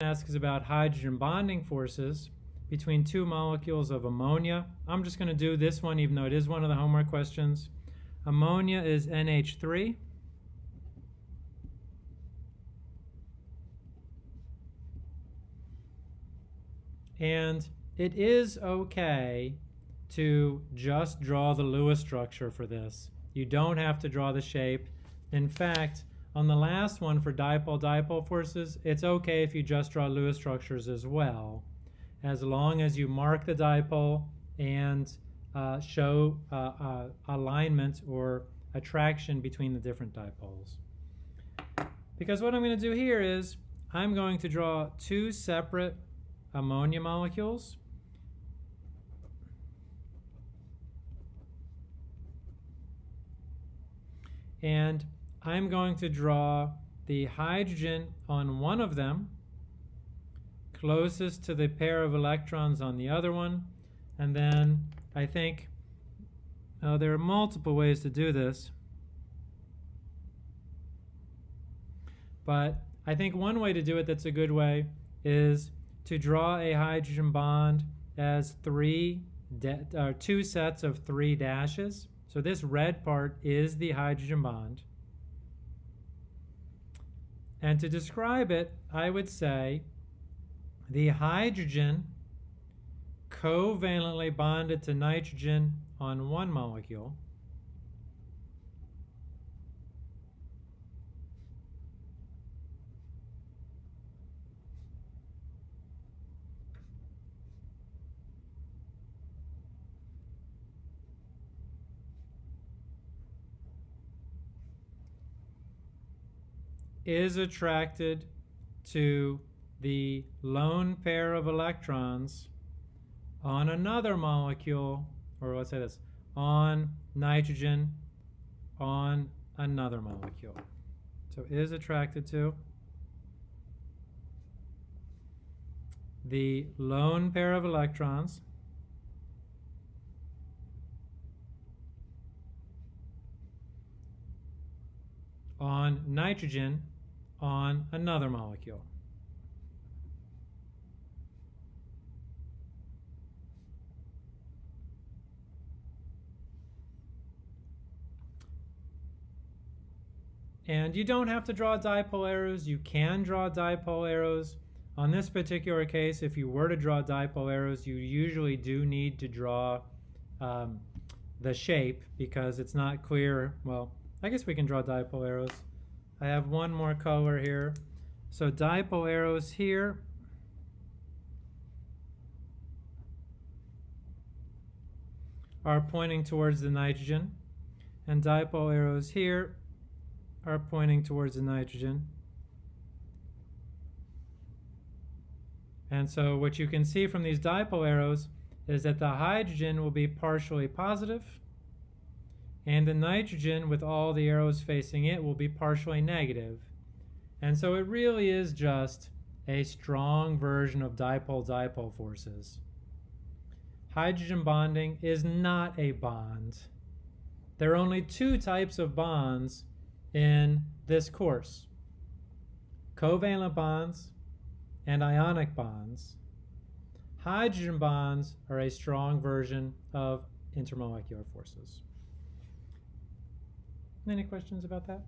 asks about hydrogen bonding forces between two molecules of ammonia. I'm just going to do this one even though it is one of the homework questions. Ammonia is NH3. And it is okay to just draw the Lewis structure for this. You don't have to draw the shape. In fact, on the last one for dipole-dipole forces, it's okay if you just draw Lewis structures as well, as long as you mark the dipole and uh, show uh, uh, alignment or attraction between the different dipoles. Because what I'm going to do here is I'm going to draw two separate ammonia molecules. And I'm going to draw the hydrogen on one of them, closest to the pair of electrons on the other one, and then I think uh, there are multiple ways to do this. But I think one way to do it that's a good way is to draw a hydrogen bond as three uh, two sets of three dashes. So this red part is the hydrogen bond. And to describe it, I would say the hydrogen covalently bonded to nitrogen on one molecule is attracted to the lone pair of electrons on another molecule, or let's say this, on nitrogen on another molecule. So is attracted to the lone pair of electrons on nitrogen on another molecule. And you don't have to draw dipole arrows. You can draw dipole arrows. On this particular case, if you were to draw dipole arrows, you usually do need to draw um, the shape because it's not clear. Well, I guess we can draw dipole arrows. I have one more color here. So dipole arrows here. are pointing towards the nitrogen and dipole arrows here are pointing towards the nitrogen. And so what you can see from these dipole arrows is that the hydrogen will be partially positive and the nitrogen with all the arrows facing it will be partially negative. And so it really is just a strong version of dipole-dipole forces. Hydrogen bonding is not a bond. There are only two types of bonds in this course. Covalent bonds and ionic bonds. Hydrogen bonds are a strong version of intermolecular forces. Any questions about that?